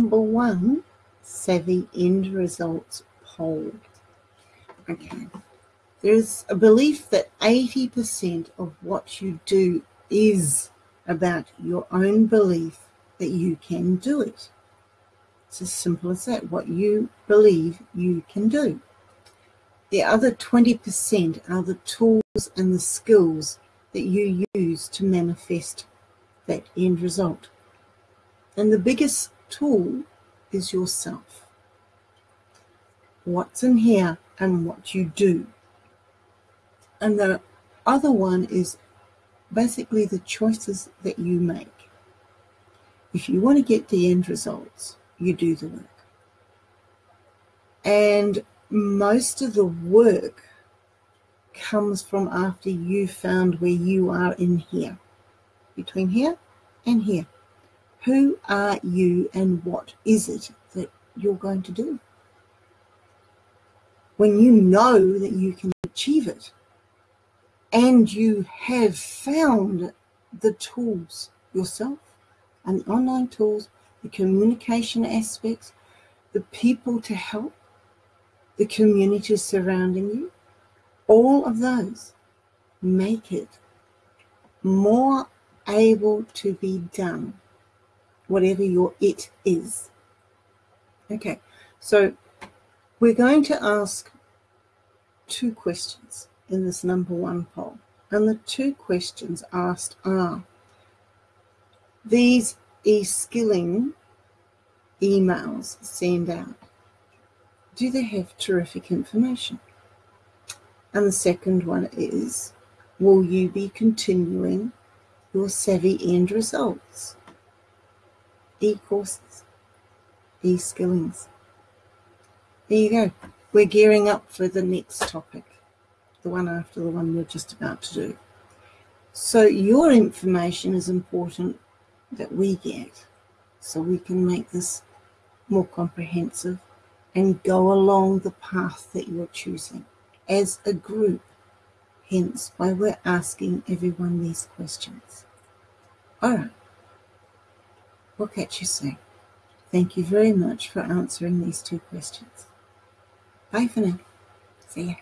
number one savvy end results poll. Okay. There's a belief that 80% of what you do is about your own belief that you can do it. It's as simple as that, what you believe you can do. The other 20% are the tools and the skills that you use to manifest that end result. And the biggest tool is yourself. What's in here and what you do. And the other one is basically the choices that you make. If you want to get the end results, you do the work. And most of the work comes from after you found where you are in here, between here and here. Who are you and what is it that you're going to do? When you know that you can achieve it and you have found the tools yourself and the online tools, the communication aspects, the people to help, the community surrounding you, all of those make it more able to be done, whatever your it is. Okay, so we're going to ask two questions in this number one poll. And the two questions asked are these e-skilling emails send out do they have terrific information? And the second one is, will you be continuing your Savvy End results? E-courses, e-skillings. There you go. We're gearing up for the next topic, the one after the one we're just about to do. So your information is important that we get so we can make this more comprehensive and go along the path that you're choosing as a group. Hence why we're asking everyone these questions. All right. We'll catch you soon. Thank you very much for answering these two questions. Bye for now. See ya.